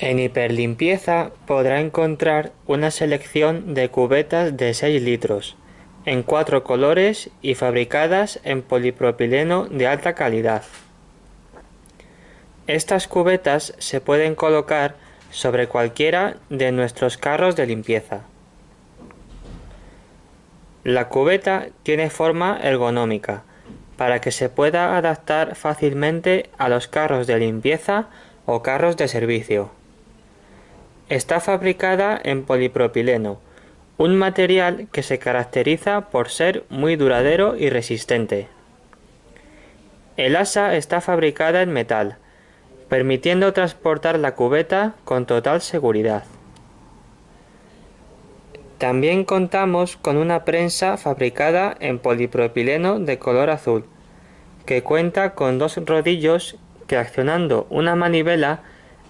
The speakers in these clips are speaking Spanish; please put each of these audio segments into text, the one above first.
En Hiperlimpieza podrá encontrar una selección de cubetas de 6 litros, en cuatro colores y fabricadas en polipropileno de alta calidad. Estas cubetas se pueden colocar sobre cualquiera de nuestros carros de limpieza. La cubeta tiene forma ergonómica, para que se pueda adaptar fácilmente a los carros de limpieza o carros de servicio. Está fabricada en polipropileno, un material que se caracteriza por ser muy duradero y resistente. El asa está fabricada en metal, permitiendo transportar la cubeta con total seguridad. También contamos con una prensa fabricada en polipropileno de color azul, que cuenta con dos rodillos que accionando una manivela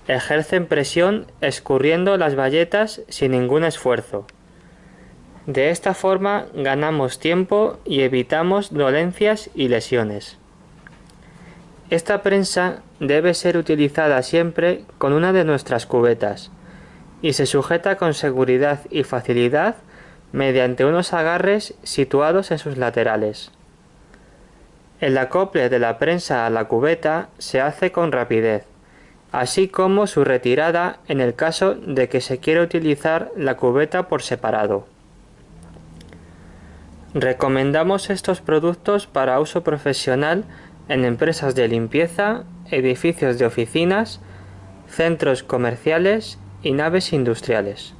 ejercen presión escurriendo las bayetas sin ningún esfuerzo. De esta forma ganamos tiempo y evitamos dolencias y lesiones. Esta prensa debe ser utilizada siempre con una de nuestras cubetas y se sujeta con seguridad y facilidad mediante unos agarres situados en sus laterales. El acople de la prensa a la cubeta se hace con rapidez, así como su retirada en el caso de que se quiera utilizar la cubeta por separado. Recomendamos estos productos para uso profesional en empresas de limpieza, edificios de oficinas, centros comerciales y naves industriales.